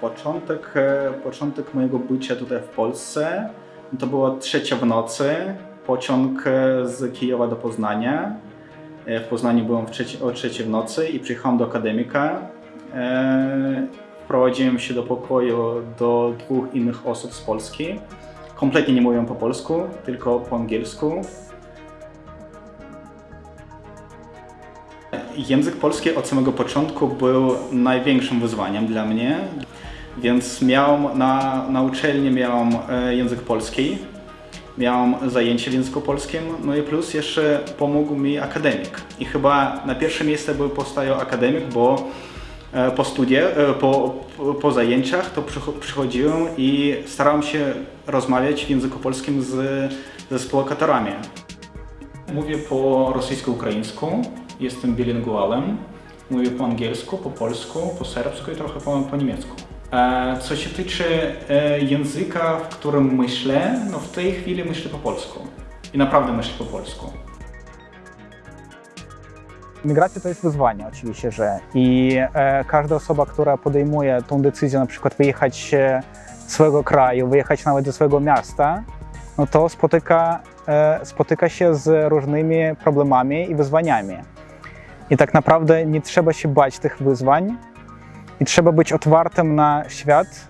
Początek, e, początek mojego bycia tutaj w Polsce to było trzecia w nocy. Pociąg e, z Kijowa do Poznania. E, W Poznaniu byłem w o trzeciej w nocy i przyjechałem do akademika. Wprowadziłem się do pokoju do dwóch innych osób z Polski. Kompletnie nie mówią po polsku, tylko po angielsku. Język polski od samego początku był największym wyzwaniem dla mnie, więc miałem na, na uczelni miałem e, język polski, miałem zajęcie w języku polskim, no i plus jeszcze pomógł mi akademik. I chyba na pierwsze miejsce był postawił akademik, bo e, po studiach, e, po, po, zajęciach to przycho- przychodziłem i starałem się rozmawiać w języku polskim z, ze współlokatorami. Mówię po rosyjsko-ukraińsku, jestem bilingualem. Mówię po angielsku, po polsku, po serbsku i trochę po, po niemiecku. E, Co się tyczy e, języka, w którym myślę, no w tej chwili myślę po polsku. I naprawdę myślę po polsku. Migracja to jest wyzwanie oczywiście, że i e, każda osoba, która podejmuje tą decyzję, na przykład wyjechać z swojego kraju, wyjechać nawet ze swojego miasta, no to spotyka, e, spotyka się z różnymi problemami i wyzwaniami. I tak naprawdę nie trzeba się bać tych wyzwań i trzeba być otwartym na świat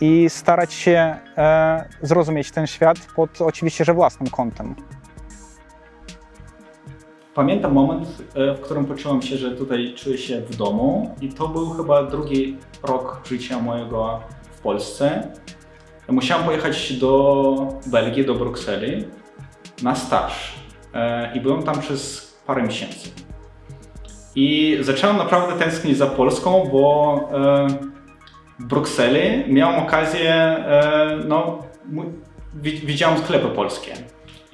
i starać się e, zrozumieć ten świat pod oczywiście, że własnym kątem. Pamiętam moment, e, w którym poczułem się, że tutaj czuję się w domu i to był chyba drugi rok życia mojego w Polsce. Musiałem pojechać do Belgii, do Brukseli na staż E, i byłem tam przez parę miesięcy. I zacząłem naprawdę tęsknić za Polską, bo e, w Brukseli miałem okazję, e, no, widziałem sklepy polskie.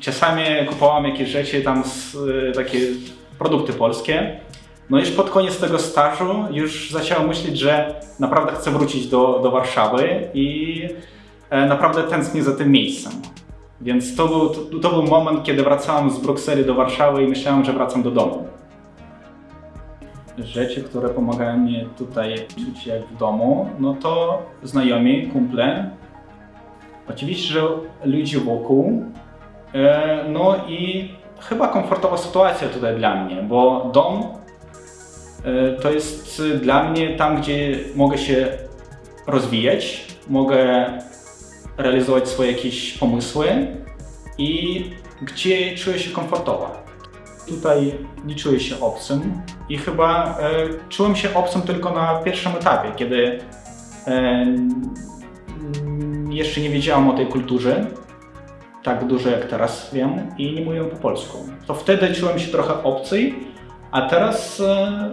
Czasami kupowałem jakieś rzeczy tam, z, e, takie produkty polskie. No już pod koniec tego stażu już zacząłem myśleć, że naprawdę chcę wrócić do, do Warszawy i naprawdę tęsknię za tym miejscem. Więc to był, to, to był moment, kiedy wracałem z Brukseli do Warszawy i myślałem, że wracam do domu. Rzeczy, które pomagają mi tutaj czuć się jak w domu, no to znajomi, kumple, oczywiście, że ludzie wokół, E, No i chyba komfortowa sytuacja tutaj dla mnie, bo dom e, to jest dla mnie tam, gdzie mogę się rozwijać, mogę realizować swoje jakieś pomysły i gdzie czuję się komfortowo. Tutaj nie czuję się obcym i chyba e, czułem się obcym tylko na pierwszym etapie, kiedy e, mm, jeszcze nie wiedziałem o tej kulturze, tak dużo jak teraz wiem i nie mówię po polsku. To wtedy czułem się trochę obcy, a teraz e,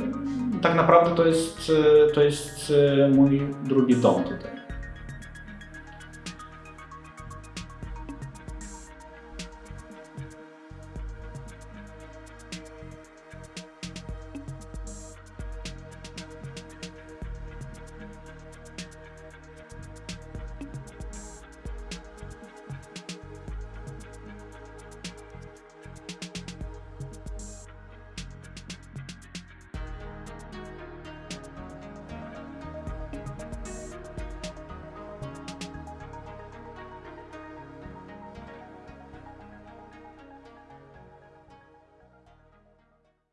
tak naprawdę to jest, e, to jest e, mój drugi dom tutaj.